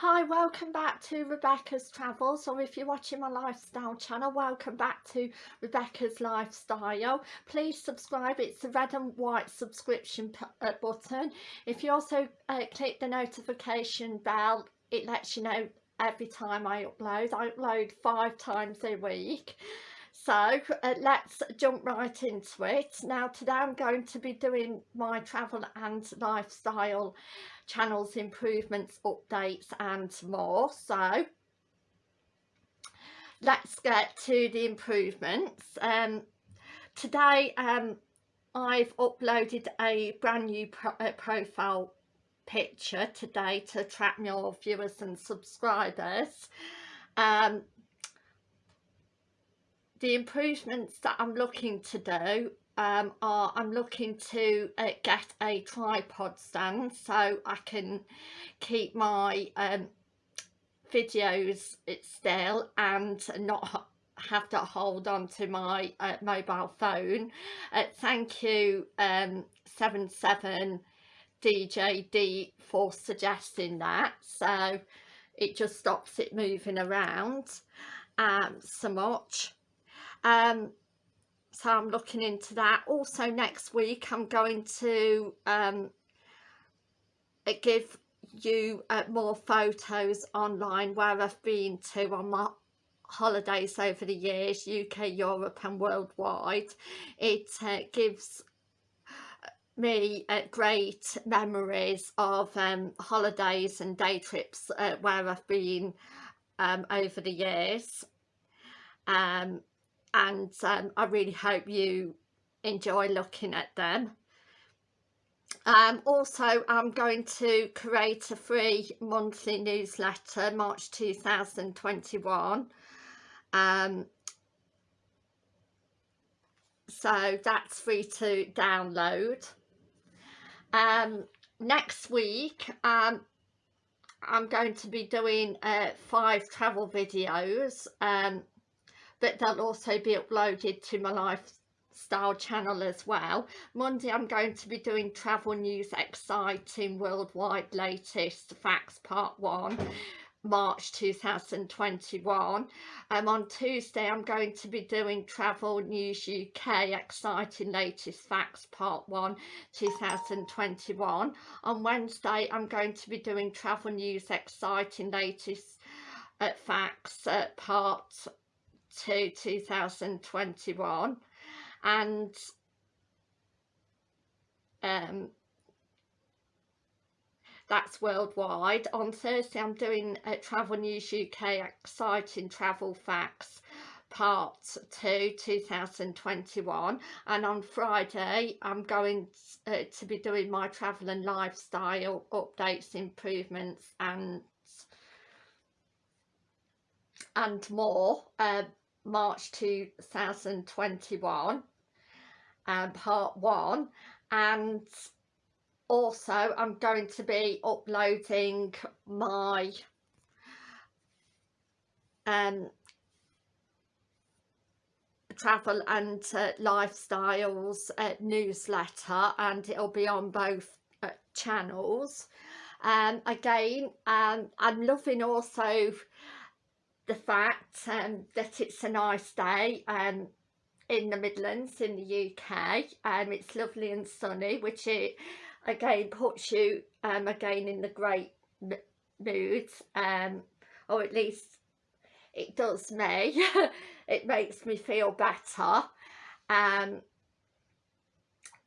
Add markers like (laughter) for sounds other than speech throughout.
Hi, welcome back to Rebecca's Travels or if you're watching my lifestyle channel, welcome back to Rebecca's Lifestyle. Please subscribe, it's the red and white subscription uh, button. If you also uh, click the notification bell, it lets you know every time I upload. I upload five times a week. So uh, let's jump right into it. Now today I'm going to be doing my travel and lifestyle channels improvements updates and more. So let's get to the improvements. Um, today um, I've uploaded a brand new pro uh, profile picture today to attract more viewers and subscribers. Um, the improvements that I'm looking to do um, are I'm looking to uh, get a tripod stand so I can keep my um, videos still and not have to hold on to my uh, mobile phone. Uh, thank you um, 77 DJD for suggesting that so it just stops it moving around um, so much. Um, so I'm looking into that. Also next week I'm going to um, uh, give you uh, more photos online where I've been to on my holidays over the years UK Europe and worldwide. It uh, gives me uh, great memories of um, holidays and day trips uh, where I've been um, over the years. Um, and um, I really hope you enjoy looking at them. Um, also, I'm going to create a free monthly newsletter March 2021. Um, so that's free to download. Um, next week, um, I'm going to be doing uh, five travel videos. Um, but they'll also be uploaded to my lifestyle channel as well. Monday I'm going to be doing travel news exciting worldwide latest facts part one. March 2021 um, on Tuesday I'm going to be doing Travel News UK Exciting Latest Facts Part 1 2021 on Wednesday I'm going to be doing Travel News Exciting Latest uh, Facts uh, Part two 2021 and um, that's worldwide. On Thursday I'm doing uh, Travel News UK Exciting Travel Facts part 2 2021 and on Friday I'm going uh, to be doing my travel and lifestyle updates improvements and and more uh, March 2021 um, part one and also I'm going to be uploading my um, travel and uh, lifestyles uh, newsletter and it'll be on both uh, channels. Um, again um, I'm loving also the fact um, that it's a nice day um, in the Midlands in the UK and um, it's lovely and sunny which it again puts you um, again in the great mood um, or at least it does me. (laughs) It makes me feel better. Um,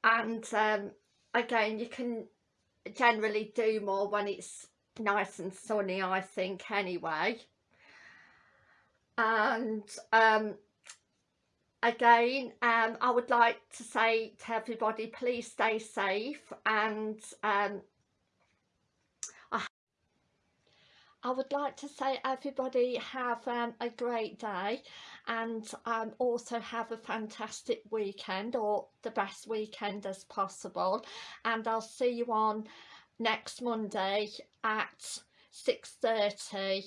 and um, again you can generally do more when it's nice and sunny I think anyway and um, again um, I would like to say to everybody please stay safe and um, I, would like to say everybody have um, a great day and um, also have a fantastic weekend or the best weekend as possible. And I'll see you on next Monday at 6.30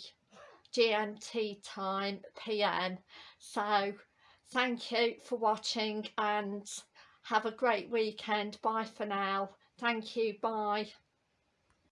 GMT time PM. So thank you for watching and have a great weekend. Bye for now. Thank you. Bye.